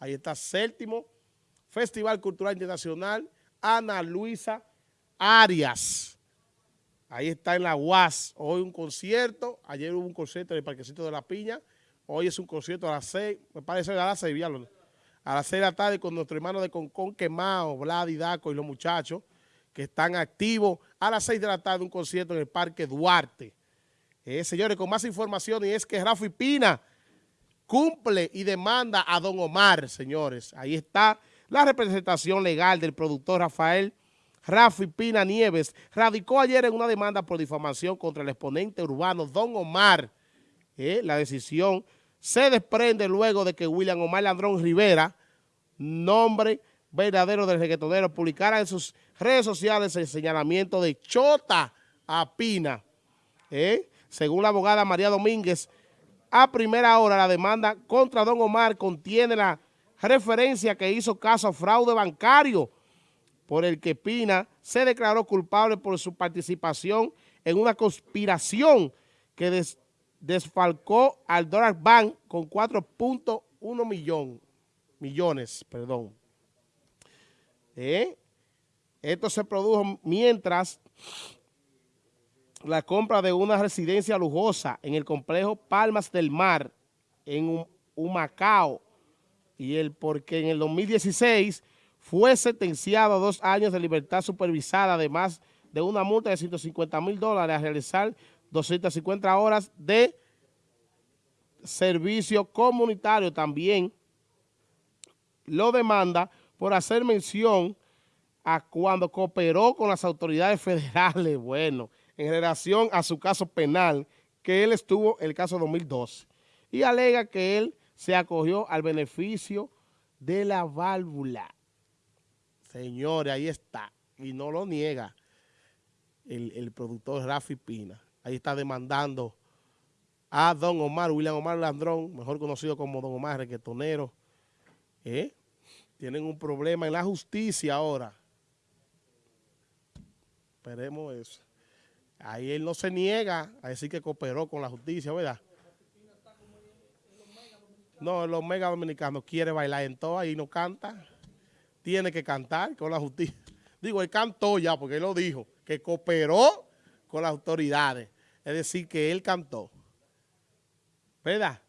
Ahí está séptimo Festival Cultural Internacional Ana Luisa Arias. Ahí está en la UAS. Hoy un concierto. Ayer hubo un concierto en el Parquecito de la Piña. Hoy es un concierto a las seis. Me parece a las seis, A las seis de la tarde con nuestro hermano de Concon Quemado, Vlad y Daco y los muchachos que están activos. A las seis de la tarde un concierto en el Parque Duarte. Eh, señores, con más información y es que Rafi Pina cumple y demanda a Don Omar, señores. Ahí está la representación legal del productor Rafael Rafi Pina Nieves radicó ayer en una demanda por difamación contra el exponente urbano Don Omar. Eh, la decisión se desprende luego de que William Omar Landrón Rivera, nombre verdadero del reggaetonero, publicara en sus redes sociales el señalamiento de Chota a Pina. Eh, según la abogada María Domínguez, a primera hora la demanda contra Don Omar contiene la referencia que hizo caso a fraude bancario por el que Pina se declaró culpable por su participación en una conspiración que desfalcó al Dollar Bank con 4.1 millón, millones. Perdón. ¿Eh? Esto se produjo mientras la compra de una residencia lujosa en el complejo Palmas del Mar, en Humacao, y el porque en el 2016 fue sentenciado a dos años de libertad supervisada, además de una multa de 150 mil dólares a realizar 250 horas de servicio comunitario. También lo demanda por hacer mención a cuando cooperó con las autoridades federales, bueno, en relación a su caso penal, que él estuvo en el caso 2012, y alega que él se acogió al beneficio de la válvula. Señores, ahí está, y no lo niega el, productor Rafi Pina. Ahí está demandando a Don Omar, William Omar Landrón, mejor conocido como Don Omar Requetonero. ¿Eh? Tienen un problema en la justicia ahora. Esperemos eso. Ahí él no se niega a decir que cooperó con la justicia, ¿verdad? No, los mega dominicanos quiere bailar en todo, ahí no canta. Tiene que cantar con la justicia. Digo, él cantó ya, porque él lo dijo, que cooperó con las autoridades. Es decir, que él cantó. ¿Verdad?